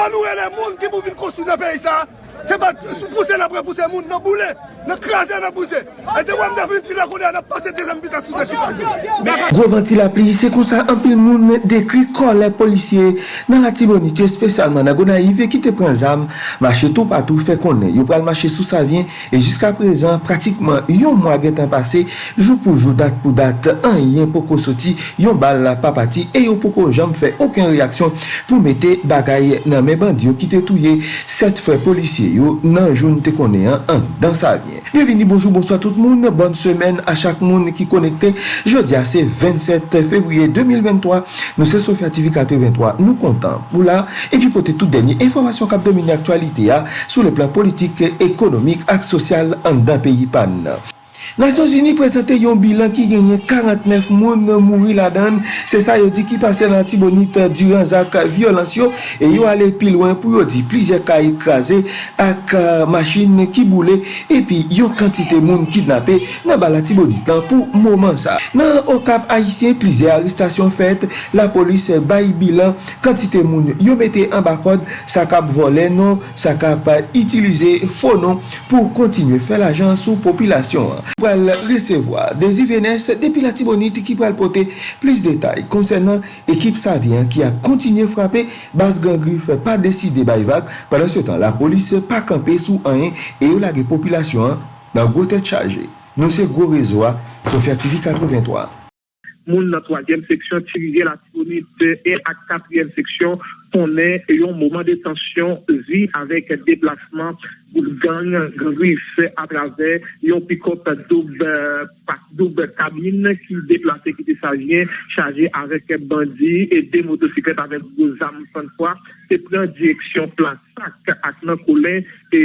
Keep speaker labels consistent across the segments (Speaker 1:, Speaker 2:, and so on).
Speaker 1: Fwa nou e le moun ki pou vin konsu nan peyi sa Se pa pousse nan pre pousse moun nan boule, nan krasè nan pousse. E te wèm devin ti la kounè, nan pase de zan sou de chikane.
Speaker 2: Gro vanti la pli, se kon sa anpil moun dekri kon le polisye nan la tibonite spesyalman nan gona ive ki te pren zam, mache tou patou fe konè. Yo pral mache sou sa vyen, e jiska prezan pratikman yon mwa gen tan pase, jou pou jou dat pou dat, an yon poko soti, yon bal la papati, e yo poko jom fe oken reaksyon pou mette bagay nan men bandi yo ki te touye set fwe polisye. Yo nan joun te konè an, dan sa vyen. Bienveni, bonjou, bonsoit tout moun, bonne semen a chak moun ki konekte. Jodi a se 27 februye 2023, nou se Sofya TV 83, nou kontan pou la, epi pote tout denye informasyon kap domine aktualite ya, sou le plan politik, ekonomik, ak sosyal an dan peyi pan. Nasyon Zini prezente yon bilan ki genye 49 moun mouri la dan, se sa yo di ki pase nan l'antibonite duran zak violansyo, e yo ale pi lwen pou yo di plizye ka ekraze ak uh, machin ki boule, E pi yo kantite moun kidnapè nan bala antibonite lan pou mouman sa. Nan okap haisyen plizye aristasyon fet, la polis bayi bilan, kantite moun yo mette an bakod, sa kap vole non, sa kap itilize fonon pou kontinye fè la jan sou popilasyon. pral resevoa Desi Venes depi la Tibonit ki pral pote plis detay konsenant ekip Savien ki a kontinye frape bas gangrif pa deside bayvak padan se tan la polis pa kampe sou anyen e yo lage populasyon nan gote chaje Non se go rezoa sou fertifi 83
Speaker 3: Moun nan 3e seksyon tirize la Tibonit e ak 4e seksyon konen yon mouman de tensyon zi avek deplasman gang, gangwif atrave yon pikop doub kabine ki deplase ki te sajye, chaje avek bandi e de motosiklet avek gozam san fwa, te pren direksyon plan sak ak nan koulen e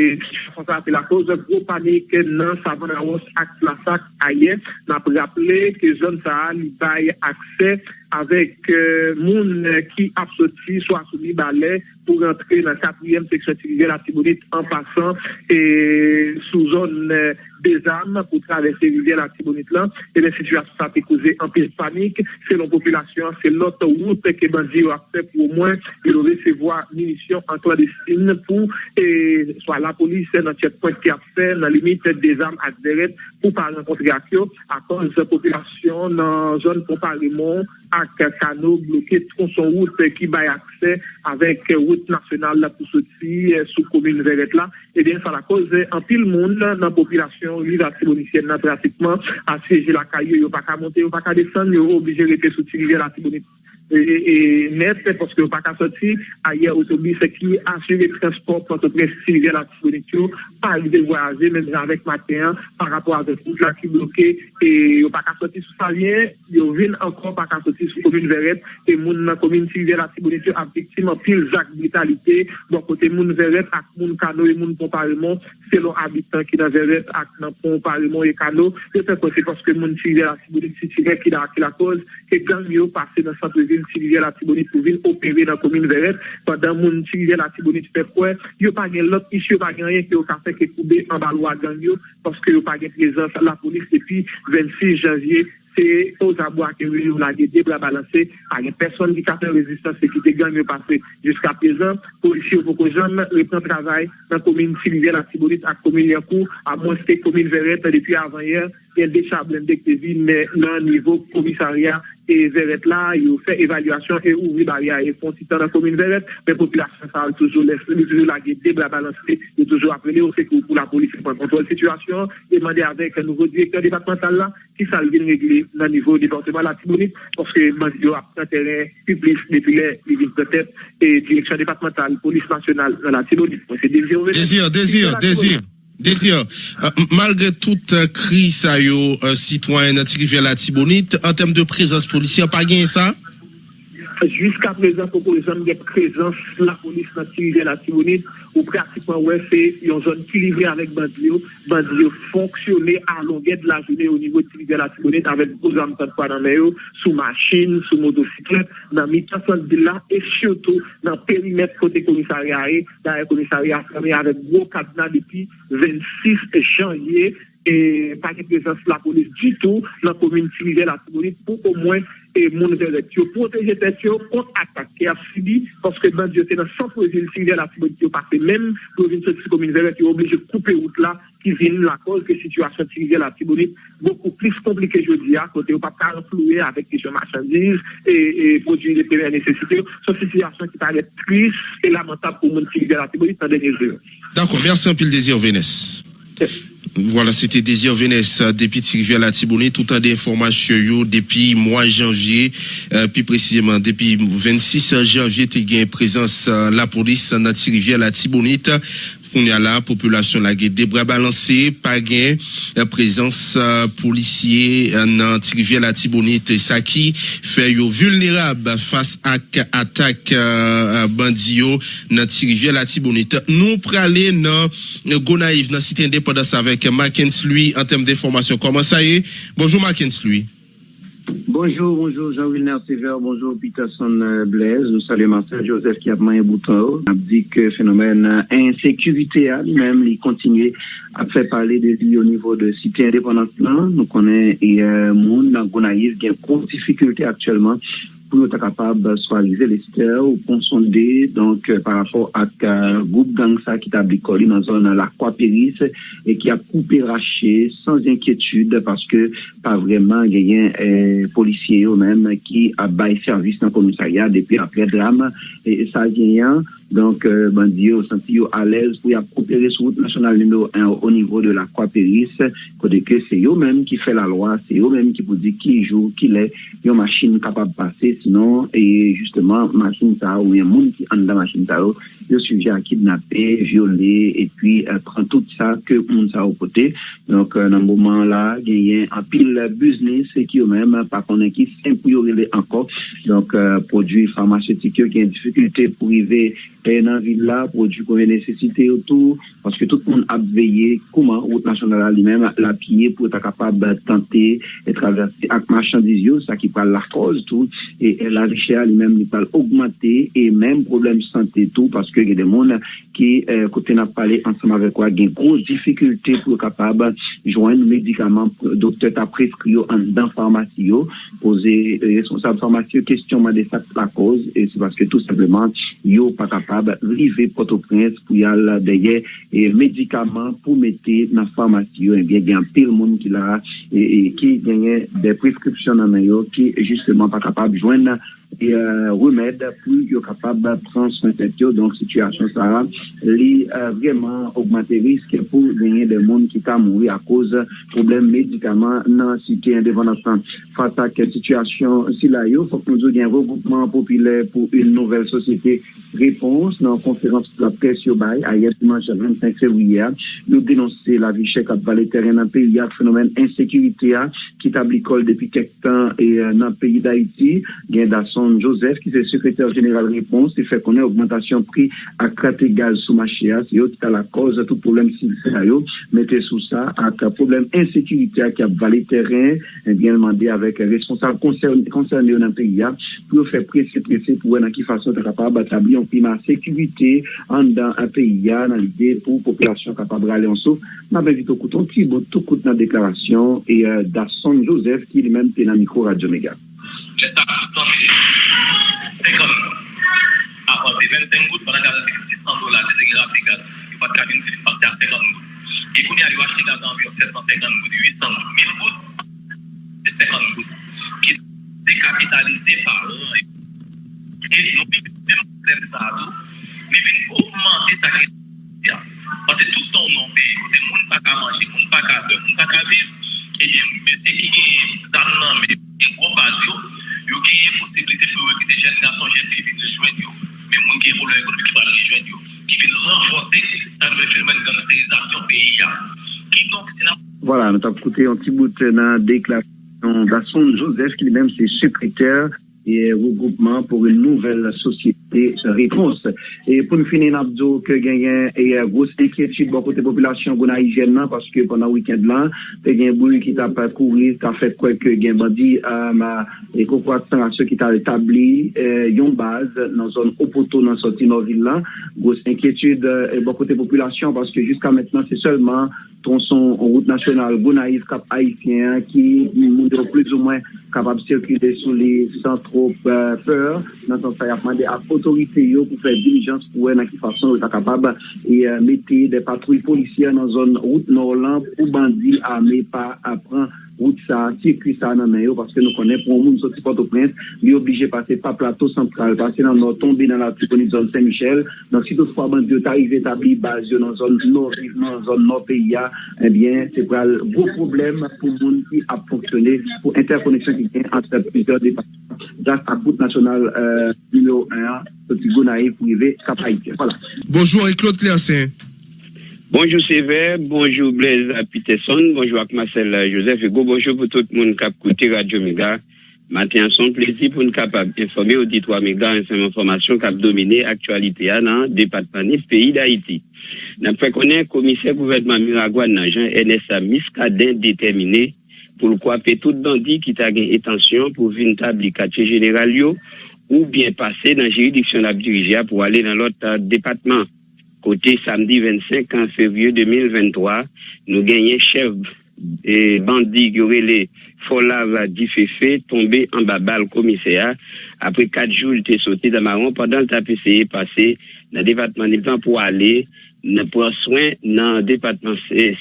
Speaker 3: fonsa api la koz gro panik nan savan rawos ak plan sak aye, nan pou rappele ke zon sa li baye akse avek euh, moun ki apsoti sou asoumi bale pou rentre nan 4e seksyon tivye la tibonite an pasan e sou zon euh, des ame pou travesse rivière la tibonite lan e le situasyon sa te kouze an pil panik se lon populasyon, se lot wout ke bandi ou apse pou ou mwen e lo resevoa minisyon an to a destine pou e swa la nan tchèp point ki apse nan limite des ame ak deret pou par renkontre akyo akon se populasyon nan zon pou parimon ak kano bloke tronson wout ki bay akse avek wout nasyonal la pou soti sou komine veret la e den sa la kouze an pil moun nan populasyon li la tibonisyen nan pratikman asyeje la kaye yo pa ka monte, yo pa ka desen yo oblije rete sou tirive la tibonisyen e net, poske yo pa ka soti aye otobis ki asye transport pote prestirive la tibonisyen pa li de voyaje, men javek maten par rapport a de foute la ki bloke e yo pa ka soti sou salyen yo vin ankon pa ka soti sou komine veret e moun nan komine tirive la tibonisyen ap diktim an pil jak vitalite bon kote moun veret ak moun kano e moun pomparimon, selon abitan ki nan veret ak nan pomparimon e kano. Yo te kote poske moun tirive la tibonisyen si tire ki la koz ke gang yo pase nan santre vil tirive la tibonisyen pou vin opere nan komine veret padan moun tirive la tibonisyen pe kwen yo pa gen lot isyo pa gen yon ki yo kafe ke koube an balwa gang yo paske yo pa gen prezans la polis epi 26 janvye se oz abou ake yon la de debra balanse a gen person di kafe rezistans se ki te gang yo pase jiska prezant polisi yo poko jan repren travay nan komine tirive la tibonisyen ak komine yankou a monste komine veret depi avan yer gen de chablen dek te vi nan nivou komisaryan e veret la, yo fe evalwasyon e ouvri barya e fon titan nan komine veret, men populasyon sa al toujou lese, yo toujou lage debra balanse, yo toujou aprene, yo se kou pou la polisi pou an kontrol situasyon, e mande avek nouvo direktor departemental la, ki sal vin regle nan nivou departement la Tibonite, porske mande yo apre teren publis depile li vin petet, e direksyon departemental, polis nasyonal nan la Tibonite.
Speaker 4: Dezir, dezir, dezir. Detir, malgre tout kri sa yo sitwanyen ati rivye la tibonit, an tem de prezans polisyen, pa gen sa?
Speaker 3: Juska prezans pou polisyen gen prezans la polisyen ati rivye la tibonit, ou pratikman wè fè yon zon ki livre avèk bandiyo, bandiyo fonksyonè alongè de la ou nivou ti livre la tibonit avèk bouzam tan kwa nan mè yo, sou machin, sou motosiklet, nan mitasan de la, e chioto nan perimet kote komisari a e, nan e komisari a fèmè avèk gwo kadna depi 26 janyè, et pas de présence de la police du tout dans la commune civile la Tibonite pour au moins et mon pour protéger tête contre attaque qui a subi parce que dans Dieu c'est dans 100 provinces civiles la Tibonite parce que même province de commune qui est obligé de couper route là qui vient la cause que situation civile la Tibonite beaucoup plus compliquée je dis à côté pas influer avec les marchandises et, produits de première nécessité c'est une situation qui paraît triste et lamentable pour le monde civil la Tibonite dans les dernières heures.
Speaker 4: D'accord, merci un peu le désir Vénès. Voilà, c'était Désir Vénès depuis Rivière la Tibonite, tout un d'informations depuis mois janvier, euh, plus précisément depuis 26 janvier, tu as présence euh, la police dans Rivière la Tibonite qu'on y a la population la des bras balancés, pas gain, présence euh, policier dans rivière la Tibonite, ça qui fait yo vulnérable face à attaque euh, bandio dans rivière la Tibonite. Nous praler dans Gonaïve dans cité indépendance avec Mackenzie lui en termes d'information. Comment ça y est? Bonjour Mackenzie lui.
Speaker 5: Bonjour, bonjour Jean-Wilner Sever, bonjour Peterson Blaise, nou salye Marcel Joseph ki apman yon boutan ou. Ap di ke fenomen insekurite a li men li kontinye ap fe pale de li yo nivou de site indépendant plan. Nou konen e euh, moun nan Gounaïs gen kon difficulte aktuellement pou nou ta kapab swalize liste ou konsonde donk euh, par rapport ak euh, goup gang sa ki tabli koli nan zon la kwa peris e ki a koupe rache sans enkyetude paske pa vreman genyen eh, polisye yo menm ki a bay servis nan komisarya depi apre dram e sa genyen Donk euh, bandi yo santi yo alez pou ya koopere sou route nasyonal nino 1 o nivou de la kwa peris kode ke se yo menm ki fe la lwa, se yo menm ki pou di ki jou, ki le, yo machin kapab pase, sinon, e justeman machin ta ou yon moun ki anda machin ta ou, yo suje a kidnapè, viole, et puis euh, pran tout sa ke moun sa ou pote. Donk euh, nan mouman la, genyen an pil business ki yo menm pa konen ki sen pou yo rele anko. Donk euh, prodwi farmaceutik yo genyen difikultè pou rive pe nan vil la, prodjou konve nesesite yo tou, paske tout moun ap veye kouman route nasyonal li men la piye pou ta kapab tante e traverse ak machandiz yo, sa ki pal l'artroz tou, e la riche a li men li pal augmente, e men problem sante tou, paske gen de moun ki eh, kote na pale ansama vekwa gen groz difikulte pou kapab jwen medikaman doktor ta preskriyo an dan farmasy yo, pose euh, responsable farmasy yo, kestyon man de sa la koz, e se paske tout sepleman yo pa kapab kapab rive Port-au-Prince pou yal deye e, medikaman pou mette nan farmasy yo, enbyen gen pil moun ki la e, e, ki genye de preskripsyon nan yo ki justement pa kapab jwen nan et euh, remède pour être capable de prendre soin de Donc, situation ça les euh, vraiment augmenter risque pour gagner des monde qui t'a mouru à cause de problèmes médicaments dans la cité indépendante. Face à cette situation, si là, il faut que nous ayons un regroupement populaire pour une nouvelle société. Réponse dans la conférence de la presse à hier dimanche 25 février, nous dénoncer la vie chèque à le terrain dans le pays, le phénomène insécurité qui établit depuis quelques temps et euh, dans le pays d'Haïti. Gain d'assaut Anton Joseph, ki se sekretèr general réponse, se fè konè augmentation pri ak kate gaz sou machia, se yo kita la koz a tout problem silisè a yo, mette sou sa ak problem insekurite ak ap valè terren, bien mandè avèk responsable konsernè yon anteriya, pou yo fè presè presè pou wè nan ki fasyon ta kapab atabli yon prima sekurite an dan anteriya nan l'ide pou populasyon kapab ralè an sou. Nan ben vito kouton ki bo tout kout nan deklarasyon e da son Joseph ki li men te nan mikro Radio Mega.
Speaker 6: E 25 gout, panan gaz a 600 dola, se se gen api gaz, yo pat kabin se li pati a 50 gout. E kouni a yo achete gaz anvyon 750 gout, 800 gout, 1000 gout, se 50 gout. Ki dekapitalize par an. E nou mi vin mèm problem sa a tou, mi vin augmente sa ki ya. Pase touton nou pe, kote moun pa ka manje, moun pa ka be, moun pa ka viv, e yon bete ki gen zan nan me, gen gwo baz yo, yo gen yon posibilite pou yo ki de jen nason jen pe vin jwen yo. couleur économique qui va rejoindre, qui vient renforcer le phénomène de gangsterisation pays. Qui donc,
Speaker 5: voilà, nous avons écouté un petit bout dans la déclaration d'Asson Joseph, qui lui-même c'est secrétaire et regroupement pour une nouvelle société réponse. Et pour nous finir, Nabdo, que gagne une grosse inquiétude beaucoup de population haïtienne parce que pendant le week-end là, il y a un bruit qui t'a pas couru, qui a fait quoi que gagne bandit, euh, et pourquoi ceux qui t'a établi, euh, une base dans zone Opoto, dans sortie nord ville là. Grosse inquiétude, euh, beaucoup de population parce que jusqu'à maintenant, c'est seulement tronçon route nationale Gonaïs-Cap-Haïtien qui, plus ou moins, capable de circuler sur les centres trop euh, peur. Dans son sens, il a demandé à l'autorité pour faire diligence pour elle, dans quelle façon elle est capable et euh, mettre des patrouilles policières dans la zone route nord pour bandits armés par apprendre route ça, circuit ça dans le parce que nous connaissons pour un monde sorti Port-au-Prince, il obligé de passer par plateau central, passer dans le tomber dans la zone Saint-Michel. Donc, si toutefois, bandit arrive établi base dans la zone nord, dans la zone nord pays, eh bien, c'est un gros problème pour le monde qui a fonctionné pour interconnexion qui vient entre plusieurs départements. Grâce à route nationale euh, numéro 1, petit Gonaï privé, Cap Voilà.
Speaker 4: Bonjour, et Claude Clercin.
Speaker 7: Bonjour Sévère, bonjour Blaise Peterson, bonjour Marcel Joseph et bonjour pour tout le monde qui a écouté Radio Méga. Matin, son plaisir pour nous capable d'informer auditoire Méga une information qui a dominé l'actualité dans le département du pays d'Haïti. Nous fait connaître commissaire gouvernement Miragouane dans NSA Miscadin déterminé pour quoi tout bandit qui t'a gagné attention pour venir tabli quartier général ou bien passer dans la juridiction de pour aller dans l'autre département. Côté samedi 25 février 2023, nous gagnons chef et bandit qui aurait les Folav Diféfé tombé en le commissaire. Après quatre jours, il était sauté dans marron pendant le tapé passé dans le département de pour aller prendre soin dans le département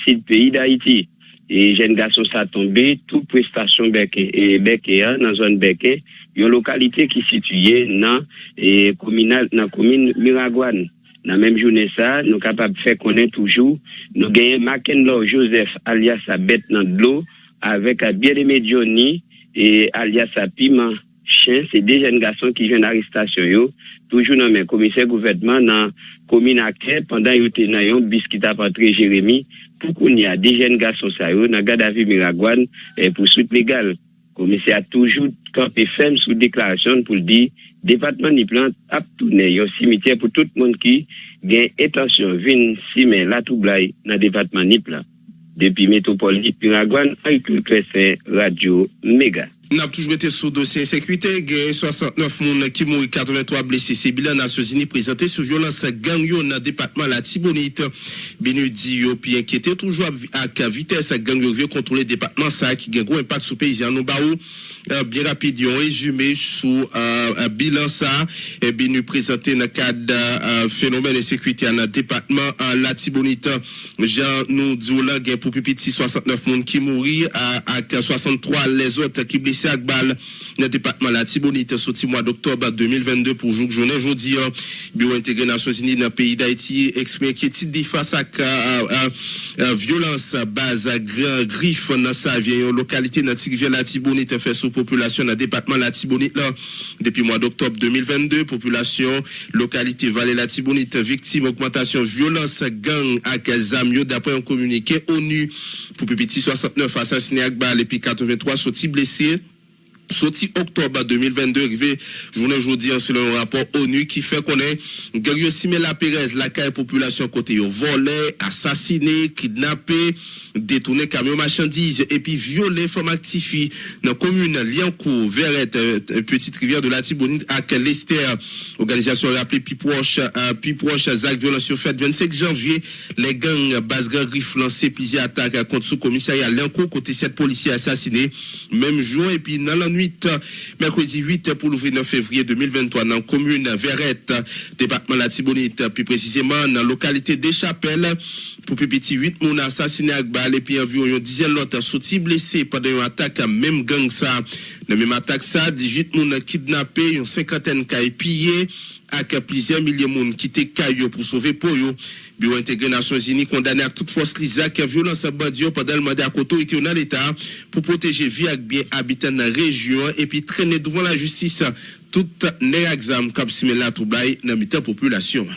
Speaker 7: sud pays d'Haïti. Et jeune garçon ça tombé, toute prestation et dans la zone Beké, une localité qui est située dans la commune Miragouane. Nan menm jounen sa, nou kapap fè konen toujou, nou genye Maken Lor Joseph alias a bet nan dlo, avek a Biedeme Johnny, e alias a Piman Chen, se de jen gason ki jen aristasyon yo, toujou nan men komise gouvetman nan kominake, pandan yo te nan yon biskita patre Jeremie, pou kon ya de jen gason sa yo nan gadavi Miragwan e eh, pou soute legal. Komise a toujou kampe fem sou deklarasyon pou di, depatman ni plant ap toune yon simitè pou tout moun ki gen etansyon vin simen la toublai nan depatman ni plant. Depi metropoli Piragwan, Aykul Kresen, Radio Mega.
Speaker 4: N'a toujours été sous dossier sécurité. 69 personnes qui mourent, 83 blessés. C'est bilan Nations présenté sur violence gang dans le département la Tibonite. Benudi yo puis inquiété toujours à vitesse gang yo veut contrôler le département ça qui un gros impact sur paysans nous baou euh, bien rapide un résumé sur euh, bilan ça et bien nous présenter dans le cadre euh, phénomène de sécurité dans le département la Tibonite. Jean nous dit là pour petit 69 personnes qui mourent à 63 les autres qui blessés policier ak bal nan département la Tibonite sorti mois d'octobre 2022 pour jour journée aujourd'hui hein. bureau intégré Nations Unies dans le pays d'Haïti exprime inquiétude face à, à, violence base à griffe dans sa vieille localité dans la Tibonite fait sous population dans département la Tibonite là. Depuis mois d'octobre 2022 population localité Vallée la Tibonite victime augmentation violence gang ak zamio d'après un communiqué ONU pour petit 69 assassinés ak bal et puis 83 sortis blessés sorti octobre 2022 arrivé journée aujourd'hui selon un rapport ONU qui fait qu'on est Gario Simela la caille population côté volé assassiné kidnappé détourné camion marchandises et puis violé femme actifi dans commune Liancourt Verrette euh, petite rivière de la Tibonite à l'Esther organisation rappelée Piproche euh, Piproche Zach violence fait 25 janvier. Les gangs Basgan Riff lancé plusieurs attaques contre sous commissariat Liancourt côté sept policiers assassinés même jour et puis dans la mercredi 8 pour le 9 février 2023 dans la commune Verrette, département la Tibonite, plus précisément dans la localité des Chapelles, pour petit 8 moun assassiné à balle et puis environ une dizaine d'autres sortis blessés pendant une attaque même gang ça. La même attaque ça, 18 moun kidnappés, une cinquantaine qui pillé avec plusieurs milliers de monde qui étaient caillou pour sauver pour eux. Bureau intégré Nations Unies condamné à toute force l'ISA qui violence à Badio pendant le mandat à était dans l'État pour protéger vie et bien habitants dans la région et puis traîner devant la justice tout ne exam kap simen la troublai nan mitan populasyon.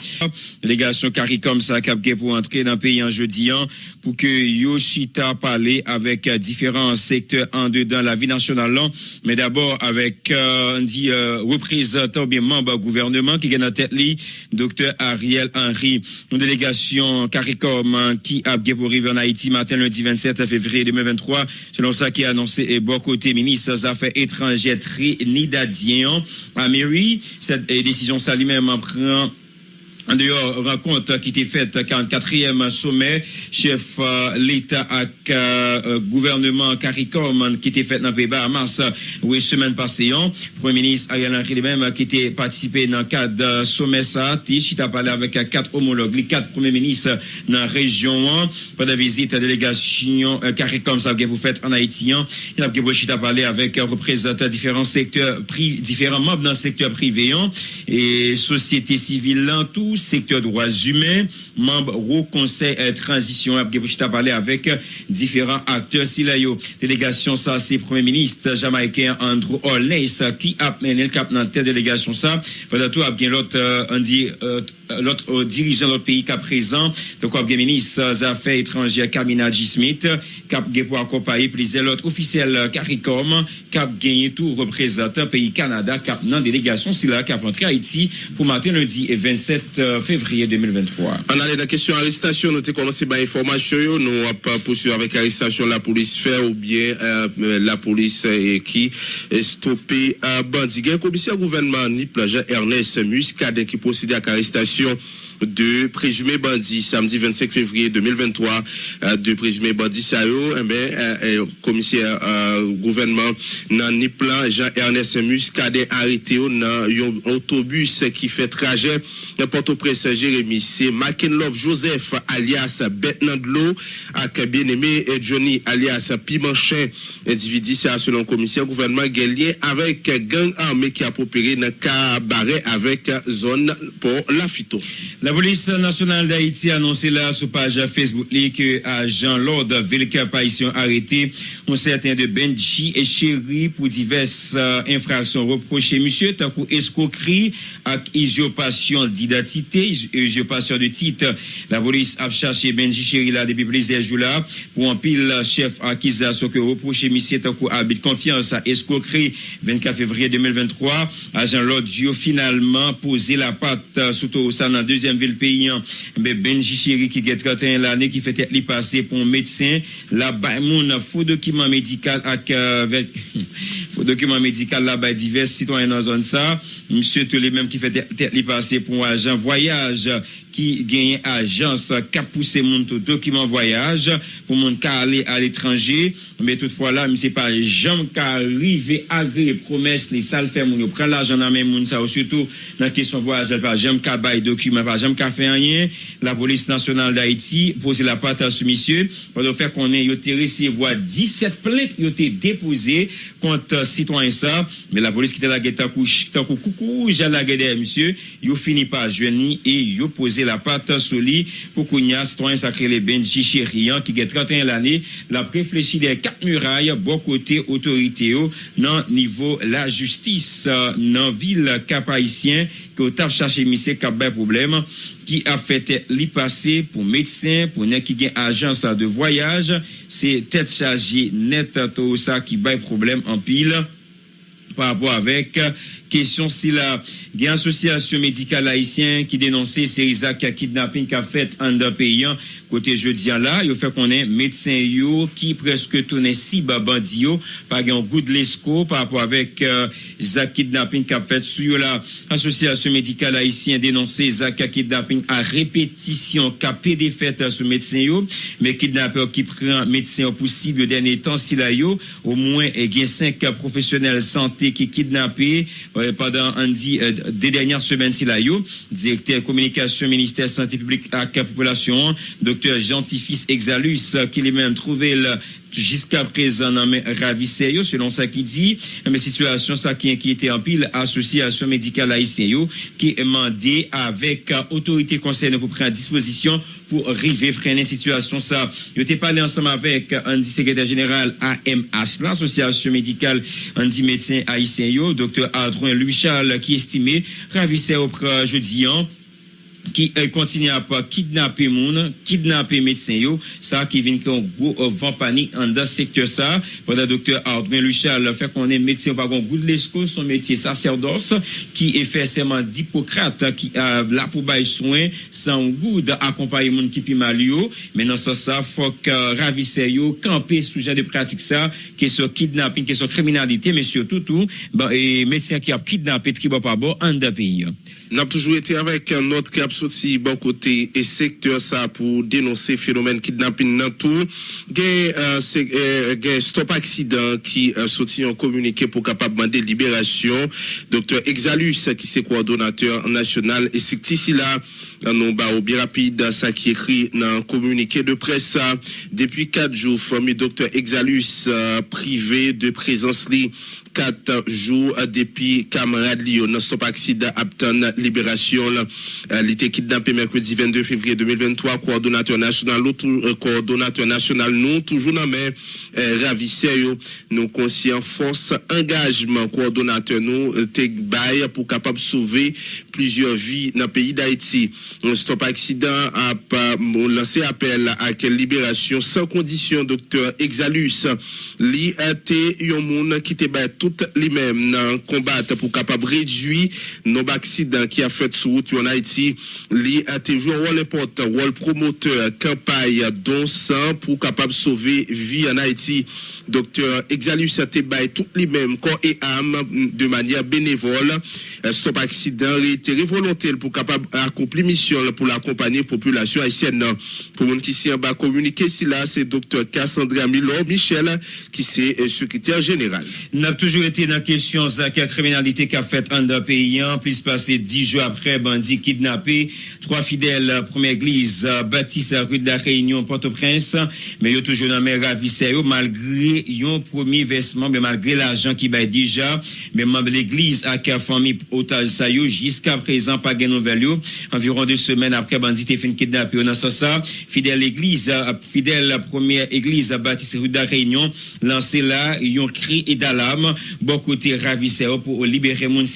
Speaker 8: Délégation CARICOM ça cap pour entrer dans le pays en jeudi an, pour que Yoshita parle avec euh, différents secteurs en dedans la vie nationale là, mais d'abord avec euh, on dit euh, représentant bien membre gouvernement qui est dans tête li docteur Ariel Henry. Une délégation CARICOM hein, qui a pour arriver en Haïti matin lundi 27 février 2023 selon ça qui a annoncé et bon côté ministre des affaires étrangères Trinidadien à mairie cette décision ça lui-même en prend en dehors rencontre qui était faite 44e sommet chef euh, l'État euh, gouvernement CARICOM qui était fait dans le pays Bahamas oui semaine passée hein. premier ministre Ariel Henry lui-même qui était participé dans le cadre de sommet ça qui a parlé avec quatre homologues les quatre premiers ministres dans la région hein. pendant la visite de délégation euh, CARICOM ça vous fait en Haïti hein. il a a parlé avec représentants différents secteurs différents membres dans le secteur privé et société civile tout secteur droits humains, membre au conseil euh, transition, a parlé avec euh, différents acteurs. Si la délégation, ça, c'est premier ministre jamaïcain Andrew Holness qui a mené le cap dans telle délégation, ça. Pendant tout, a bien l'autre, euh, on dit, l'autre dirigeant de notre pays qu'à présent, donc bien ministre des Affaires étrangères Kamina G. Smith, a pour accompagner plusieurs autres officiels CARICOM, a gagné tout représentant pays Canada, a dans délégation, c'est là rentré à Haïti pour matin lundi et 27 février 2023.
Speaker 4: On a la question arrestation, nous avons commencé par information, nous avons poursuivi avec arrestation la police fait ou bien euh, la police euh, qui est stoppé à bandit. Un commissaire gouvernement Nip Ernest Muscadet qui procède à l'arrestation 就 de présumés bandits samedi 25 février 2023 euh, de présumés bandits ça eh ben euh, euh, commissaire gouvernement nan ni Jean-Ernest Muscadet arrêté dans un autobus qui fait trajet Port-au-Prince Jérémy c'est Love Joseph alias Betnandlo avec bien-aimé Johnny alias Pimanchin. Individu ça selon commissaire gouvernement Guerrier avec gang armé qui a opéré dans cabaret avec zone pour la phyto.
Speaker 8: La police nationale d'Haïti a annoncé là sur page Facebook que agent Lord Vilka Païtion arrêté un certain de Benji et Chéri pour diverses euh, infractions reprochées. Monsieur, tant escroquerie avec usurpation d'identité, usurpation de titre. La police a cherché Benji Chéri là depuis plusieurs jours là pour un pile chef accusation que reproché monsieur tant habite confiance à escroquerie 24 février 2023. Agent Lord Dio finalement posé la patte surtout ça dans la deuxième ville pays, mais Benji Chéri qui est 31 l'année qui fait être passé pour un médecin, là-bas, mon faux document médical avec, faux document médical là-bas divers citoyens dans zone ça, Monsye tou li menm ki fè tèt li pase pou ajan voyaj ki genye ajans kap pousse moun tou dokiman voyaj pou moun ka ale al etranje. Mè toutfwa la, msè pa jam ka rive agre le promes li sal fè moun yo. Pren la jan nan men moun sa ou sütou nan kesyon voyaj al pa jam ka bay dokiman, pa jam ka fè anyen. La polis nasyonal da Haiti pose la pata sou misye. Pado fè konen yo te resevo a 17 plek yo te depose kont sitwanyan sa. Mè la polis ki te la ge takou kou kouj ala gede msye, yo fini pa jweni e yo pose la pata soli pou kounya sitwanyen sakre le benji cherian ki ge 31 lane la preflechi de kap muraille bo kote otorite yo nan nivou la justis nan vil kap haisyen ki yo tap chache misye kap bay problem ki ap fete li pase pou medsen, pou nen ki gen ajans de voyaj, se tet chaje net to sa ki bay problem an pil pa apwa avek question si la une association médicale haïtienne qui dénonçait ces actes kidnapping qu'a fait en pays côté jeudi là il fait qu'on est médecin qui presque tourné si bandi yo par un goût de l'esco par rapport avec euh, kidnapping qu'a fait sur la association médicale haïtienne dénoncé Zaka kidnapping à répétition qu'a des fêtes sur médecin yo. Mais kidnappeur qui prend médecin possible le dernier temps si là yo au moins il y a cinq professionnels santé qui kidnappés pendant un dit euh, des dernières semaines si là directeur communication ministère santé publique à la population. Docteur Gentifis Exalus qui lui-même trouvé jusqu'à présent mes ravisseurs, yo, selon ça qui dit, mais situation ça qui inquiétait en pile association médicale haïtienne qui est mandé avec euh, autorité concernée pour prendre disposition pour arriver freiner situation ça. Yo t'ai parlé ensemble avec un secrétaire général AMH, l'association médicale Andy médecin haïtien docteur Adrien Louis Charles qui estimait ravisseur au jeudi an, ki kontinye ap kidnapè moun, kidnapè medsen yo, sa ki vin ki an gwo van panik an da sektor sa, wada doktor Ardouin Luchal fè konen medsen wagon gout lesko, son medsen saserdos, ki e fè seman dipokrate, ki a, la pou bay souen, san gout akompaye moun ki pi mal yo, menan sa sa fòk uh, ravise yo, kampe soujan de pratik sa, ke so kidnapin, ke so kriminalite, men sio toutou, medsen ki ap kidnapè tribo pa bo an da pi yo. Pays.
Speaker 4: N'a toujours été avec un autre cap sorti bon côté et secteur ça pour dénoncer phénomène kidnapping dans tout. Gen euh, euh, stop accident qui euh, sorti en communiqué pour capable demander libération. Docteur Exalus qui c'est coordonnateur national et c'est ici là non ba au bien rapide ça qui écrit dans un communiqué de presse depuis quatre jours famille docteur Exalus euh, privé de présence li. Quatre jours depuis camarade Lyon non stop accident Apton libération euh, il était kidnappé mercredi 22 février 2023 coordonnateur national l'autre euh, coordonnateur national nous toujours dans euh, ravisseur nous conscient force engagement coordonnateur nous euh, bail pour capable sauver plusieurs vies dans le pays d'Haïti stop accident a lancé appel à quelle libération sans condition docteur Exalus. Li a été moun qui te bat tout les mêmes dans combat pour capable réduire nos accidents qui a fait sur route en Haïti. Li a été joué un rôle important rôle promoteur campagne don sang pour capable sauver vie en Haïti. Docteur Exalus a été bat tout les mêmes corps et âme de manière bénévole. Euh, stop accident réitéré volontaire pour capable accomplir mission pour l'accompagner population haïtienne pour monde qui s'y en bas communiquer si c'est docteur Cassandra Milor Michel qui c'est euh, secrétaire général
Speaker 8: n'a toujours été dans la question de la criminalité qu'a fait un d'un pays, hein, plus passé dix jours après, bandit kidnappé, trois fidèles, euh, première église, euh, bâtisse à rue de la Réunion, Port-au-Prince, mais ils toujours dans mes ravisseurs, yo, malgré yon premier versement, mais malgré l'argent qui va déjà, mais membre de l'église a qu'à famille otage ça jusqu'à présent, pas gain nouvelle yo, environ deux semaines après, bandit fait kidnapper, on a ça, fidèle église, fidèle première église, bâtisse rue de la Réunion, lancé là, yon cri et d'alarme, bon côté ravisseur pour libérer moun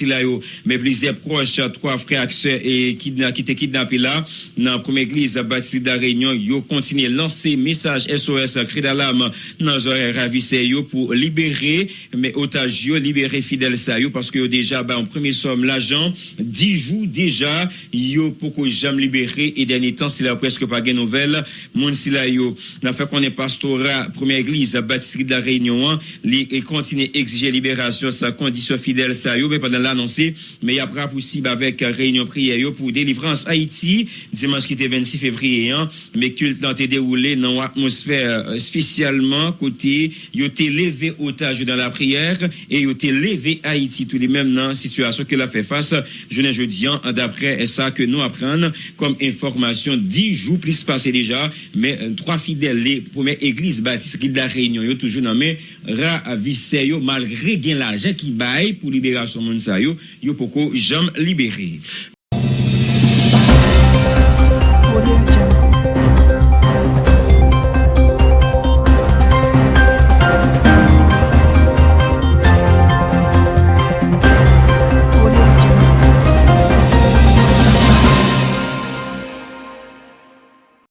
Speaker 8: mais plusieurs proches, trois frères et qui étaient kidnappés là, dans la première église bâtisse de Réunion, yo continué lancer message SOS, cri d'alarme, dans les ravisseurs pour libérer, mais otages libérer fidèles ça parce que déjà, bah, en premier somme, l'agent, dix jours déjà, yo, pour que jamais libéré, et dernier temps, c'est là presque pas gain nouvelle, moun si là yo, fait qu'on est pastorat, première église bâtisse de la Réunion, et continue exiger libération sa condition fidèle ça yo mais pendant l'annoncer mais après possible avec réunion prière pour délivrance Haïti dimanche qui était 26 février hein, mais culte n'a été déroulé dans atmosphère euh, spécialement côté yo été levé otage dans la prière et yo été levé Haïti tous les mêmes dans situation qu'elle a fait face jeudi jeudi hein, d'après ça que nous apprenons comme information 10 jours plus passé déjà mais euh, trois fidèles les premières églises baptistes de la réunion yo toujours dans mais ravissé malgré l'argent qui baille pour libération sa yo yo poko jamais libéré